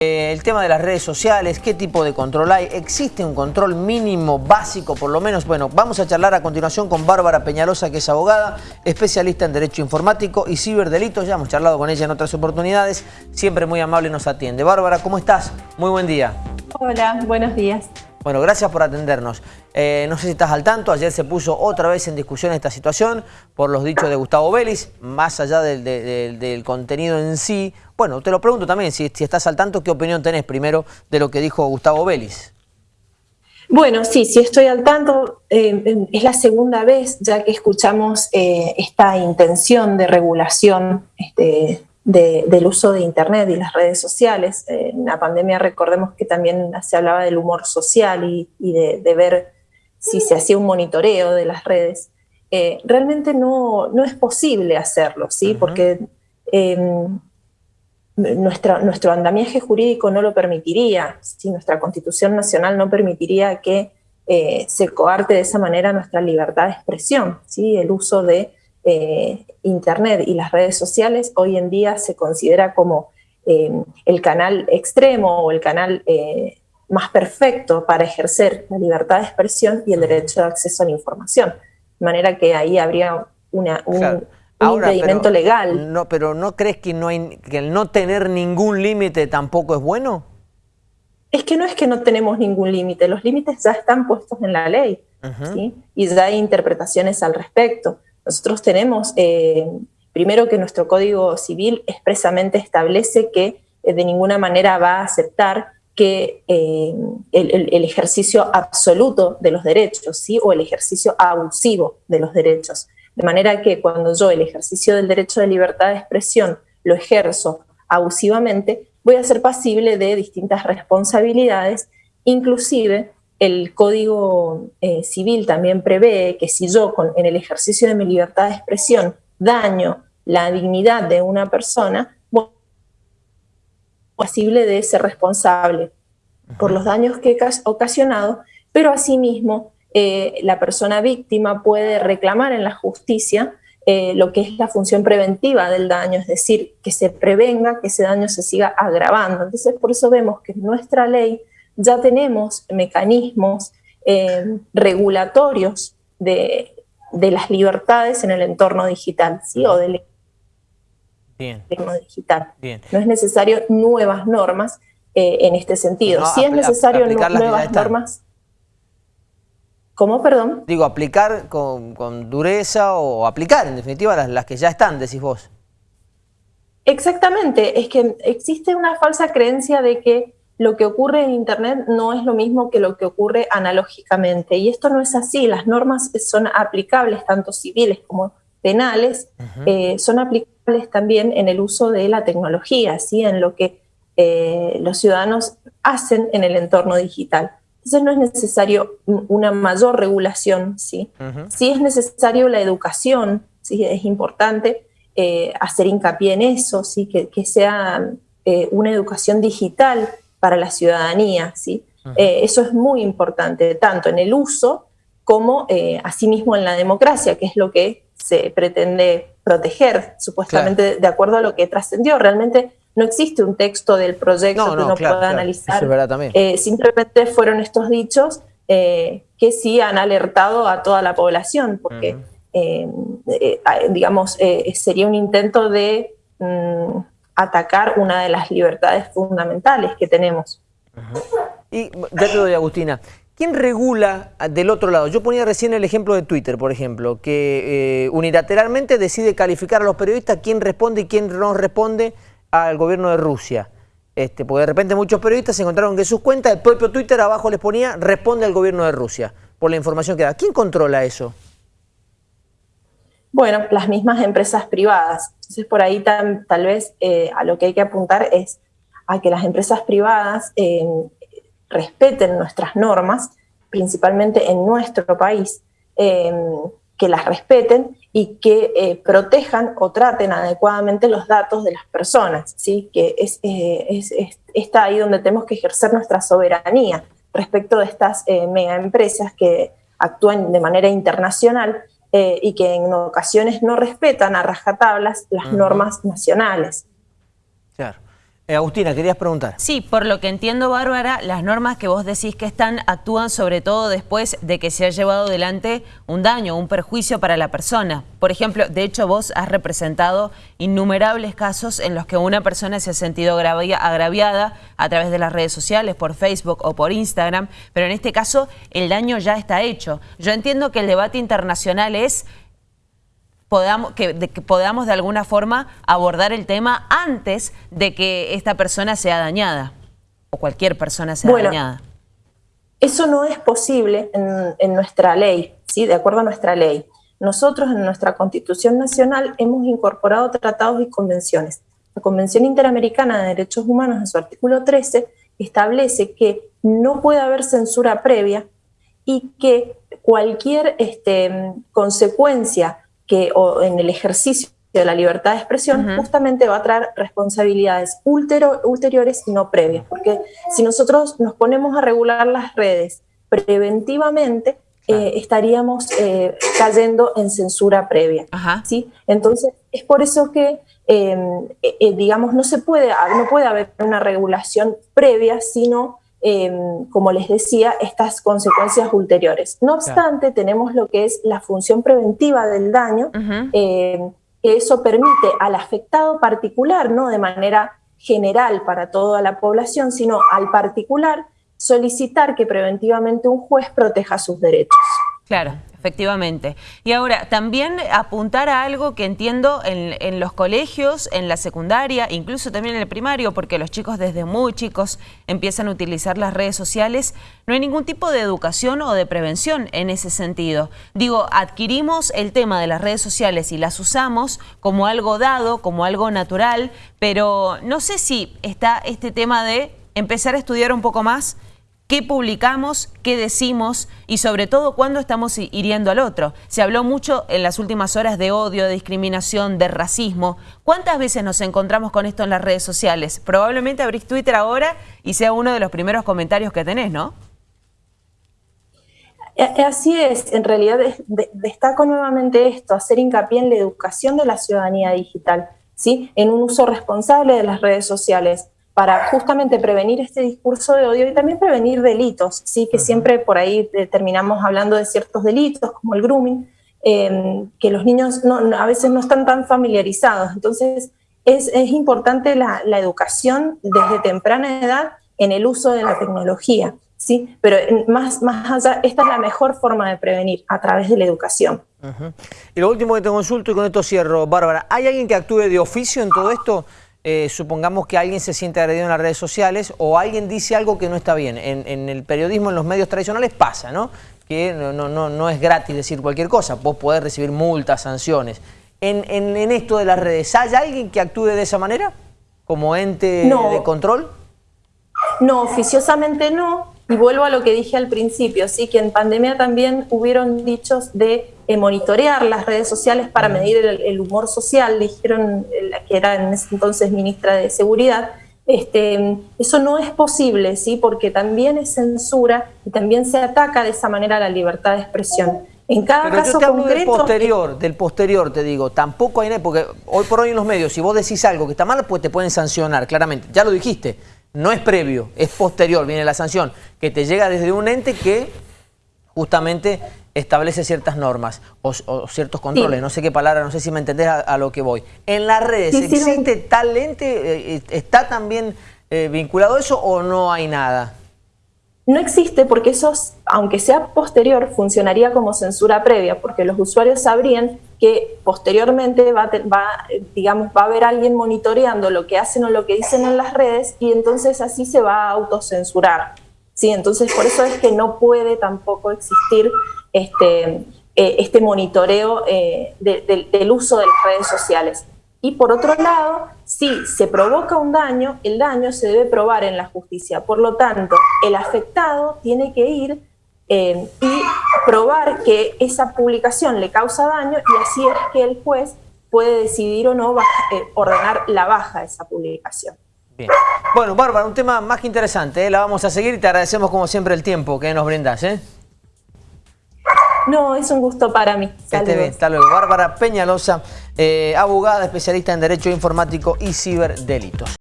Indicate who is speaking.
Speaker 1: Eh, el tema de las redes sociales, qué tipo de control hay, existe un control mínimo básico por lo menos. Bueno, vamos a charlar a continuación con Bárbara Peñalosa, que es abogada, especialista en Derecho Informático y Ciberdelitos. Ya hemos charlado con ella en otras oportunidades, siempre muy amable nos atiende. Bárbara, ¿cómo estás? Muy buen día.
Speaker 2: Hola, buenos días.
Speaker 1: Bueno, gracias por atendernos. Eh, no sé si estás al tanto, ayer se puso otra vez en discusión esta situación por los dichos de Gustavo Vélez, más allá del, contenido en sí. Bueno, te lo pregunto también, si, estás al tanto, ¿qué opinión tenés primero de lo que dijo Gustavo Vélez?
Speaker 2: Bueno, sí, sí estoy al tanto. Eh, es la segunda vez ya que escuchamos eh, esta intención de regulación este, del uso de Internet y las redes sociales. en la pandemia recordemos que también se hablaba del humor social y, de, ver si se hacía un monitoreo de las redes. Eh, realmente no, no, es posible hacerlo, ¿sí? Porque em, nuestro andamiaje jurídico no lo permitiría, si nuestra Constitución Nacional no permitiría que eh, se coarte de esa manera nuestra libertad de expresión, ¿sí? el uso de eh, Internet y las redes sociales hoy en día se considera como eh, el canal extremo o el canal eh, más perfecto para ejercer la libertad de expresión y el derecho de acceso a la información. De manera que ahí habría una, un, impedimento legal.
Speaker 1: No, pero ¿no crees que, no hay, que el no tener ningún límite tampoco es bueno?
Speaker 2: Es que no es que no tenemos ningún límite, los límites ya están puestos en la ley y ya hay interpretaciones al respecto. Nosotros tenemos, eh, primero que nuestro Código Civil expresamente establece que eh, de ninguna manera va a aceptar que eh, el, ejercicio absoluto de los derechos, ¿sí? o el ejercicio abusivo de los derechos. De manera que cuando yo el ejercicio del derecho de libertad de expresión lo ejerzo abusivamente, voy a ser pasible de distintas responsabilidades, inclusive el Código eh, Civil también prevé que si yo en el ejercicio de mi libertad de expresión daño la dignidad de una persona, bueno, posible de ser responsable por los daños que he ocasionado, pero asimismo eh, la persona víctima puede reclamar en la justicia eh, lo que es la función preventiva del daño, es decir, que se prevenga que ese daño se siga agravando. Entonces, por eso vemos que nuestra ley ya tenemos mecanismos eh, regulatorios de, las libertades en el entorno digital, ¿sí? O del entorno digital. No es necesario nuevas normas eh, en este sentido. Si es necesario nuevas normas... ¿Cómo, perdón?
Speaker 1: Digo, aplicar con, dureza o aplicar, en definitiva, las, las que ya están, decís vos.
Speaker 2: Exactamente, es que existe una falsa creencia de que lo que ocurre en Internet no es lo mismo que lo que ocurre analógicamente. Y esto no es así. Las normas son aplicables, tanto civiles como penales, eh, son aplicables también en el uso de la tecnología, ¿sí? en lo que eh, los ciudadanos hacen en el entorno digital. Entonces no es necesario una mayor regulación, ¿sí? sí es necesario la educación, ¿sí? es importante eh, hacer hincapié en eso, ¿sí? que, que sea una educación digital para la ciudadanía. ¿sí? Eh, eso es muy importante, tanto en el uso como eh, asimismo en la democracia, que es lo que se pretende proteger, supuestamente de acuerdo a lo que trascendió. Realmente no existe un texto del proyecto que uno pueda analizar. Eh, simplemente fueron estos dichos que sí han alertado a toda la población, porque, digamos, sería un intento de mm, atacar una de las libertades fundamentales que tenemos.
Speaker 1: Y ya te doy, Agustina, ¿quién regula del otro lado? Yo ponía recién el ejemplo de Twitter, por ejemplo, que eh, unilateralmente decide calificar a los periodistas quién responde y quién no responde al gobierno de Rusia. Este, porque de repente muchos periodistas se encontraron que sus cuentas, el propio Twitter abajo les ponía responde al gobierno de Rusia, por la información que da. ¿Quién controla eso?
Speaker 2: Bueno, las mismas empresas privadas. Entonces, por ahí tal vez eh, a lo que hay que apuntar es a que las empresas privadas eh, respeten nuestras normas, principalmente en nuestro país, eh, que las respeten y que protejan o traten adecuadamente los datos de las personas, ¿sí? que es, está ahí donde tenemos que ejercer nuestra soberanía respecto de estas mega empresas que actúan de manera internacional eh, y que en ocasiones no respetan a rajatablas las normas nacionales.
Speaker 1: Eh, Agustina, querías preguntar.
Speaker 3: Sí, por lo que entiendo, Bárbara, las normas que vos decís que están actúan sobre todo después de que se ha llevado adelante un daño, un perjuicio para la persona. Por ejemplo, de hecho vos has representado innumerables casos en los que una persona se ha sentido agraviada a través de las redes sociales, por Facebook o por Instagram, pero en este caso el daño ya está hecho. Yo entiendo que el debate internacional es podamos, que, de, que podamos de alguna forma abordar el tema antes de que esta persona sea dañada o cualquier persona sea dañada.
Speaker 2: Eso no es posible en, en, nuestra ley, ¿sí? de acuerdo a nuestra ley. Nosotros en nuestra Constitución Nacional hemos incorporado tratados y convenciones. La Convención Interamericana de Derechos Humanos en su artículo 13 establece que no puede haber censura previa y que cualquier este, consecuencia que o en el ejercicio de la libertad de expresión justamente va a traer responsabilidades ulteriores y no previas, porque si nosotros nos ponemos a regular las redes preventivamente, eh, estaríamos eh, cayendo en censura previa. ¿sí? Entonces, es por eso que, em, eh, digamos, no se puede, no puede haber una regulación previa, sino Em, como les decía, estas consecuencias ulteriores. No obstante, tenemos lo que es la función preventiva del daño, em, que eso permite al afectado particular, no de manera general para toda la población, sino al particular, solicitar que preventivamente un juez proteja sus derechos.
Speaker 3: Claro. Efectivamente. Y ahora, también apuntar a algo que entiendo en, los colegios, en la secundaria, incluso también en el primario, porque los chicos desde muy chicos empiezan a utilizar las redes sociales, no hay ningún tipo de educación o de prevención en ese sentido. Digo, adquirimos el tema de las redes sociales y las usamos como algo dado, como algo natural, pero no sé si está este tema de empezar a estudiar un poco más qué publicamos, qué decimos y sobre todo cuándo estamos hiriendo al otro. Se habló mucho en las últimas horas de odio, de discriminación, de racismo. ¿Cuántas veces nos encontramos con esto en las redes sociales? Probablemente abrís Twitter ahora y sea uno de los primeros comentarios que tenés, ¿no?
Speaker 2: Así es, en realidad destaco nuevamente esto, hacer hincapié en la educación de la ciudadanía digital, ¿sí? en un uso responsable de las redes sociales para justamente prevenir este discurso de odio y también prevenir delitos, ¿sí? que siempre por ahí terminamos hablando de ciertos delitos como el grooming, em, que los niños no, a veces no están tan familiarizados. Entonces es, es importante la, la, educación desde temprana edad en el uso de la tecnología. ¿sí? Pero más, más allá, esta es la mejor forma de prevenir, a través de la educación.
Speaker 1: Y lo último que te consulto y con esto cierro, Bárbara, ¿hay alguien que actúe de oficio en todo esto? Eh, supongamos que alguien se siente agredido en las redes sociales o alguien dice algo que no está bien. En, el periodismo, en los medios tradicionales pasa, ¿no? Que no, no, no, es gratis decir cualquier cosa, vos podés recibir multas, sanciones. En, en, esto de las redes, ¿hay alguien que actúe de esa manera? ¿Como ente de control?
Speaker 2: No, oficiosamente no. Y vuelvo a lo que dije al principio, sí, que en pandemia también hubieron dichos de eh, monitorear las redes sociales para medir el, humor social, dijeron la que era en ese entonces ministra de Seguridad. Este, eso no es posible, sí, porque también es censura y también se ataca de esa manera la libertad de expresión. En cada
Speaker 1: Pero
Speaker 2: caso
Speaker 1: yo te hablo del posterior, del posterior te digo, tampoco hay, porque hoy por hoy en los medios, si vos decís algo que está mal, pues te pueden sancionar, claramente, ya lo dijiste, no es previo, es posterior, viene la sanción, que te llega desde un ente que justamente establece ciertas normas o, ciertos controles, no sé qué palabra, no sé si me entendés a, lo que voy. En las redes, ¿existe tal ente, eh, eh, está también eh, vinculado eso o no hay nada?
Speaker 2: No existe porque eso, aunque sea posterior, funcionaría como censura previa, porque los usuarios sabrían que posteriormente va, digamos, va a haber alguien monitoreando lo que hacen o lo que dicen en las redes y entonces así se va a autocensurar. ¿Sí? Entonces, por eso es que no puede tampoco existir este, eh, este monitoreo eh, del uso de las redes sociales. Y por otro lado, si se provoca un daño, el daño se debe probar en la justicia. Por lo tanto, el afectado tiene que ir eh, y probar que esa publicación le causa daño y así es que el juez puede decidir o no ordenar la baja de esa publicación.
Speaker 1: Bien. Bueno, Bárbara, un tema más que interesante, la vamos a seguir y te agradecemos como siempre el tiempo que nos brindas. ¿eh?
Speaker 2: No, es un gusto para mí.
Speaker 1: Que esté bien, hasta luego. Bárbara Peñalosa, eh, abogada especialista en Derecho Informático y Ciberdelitos.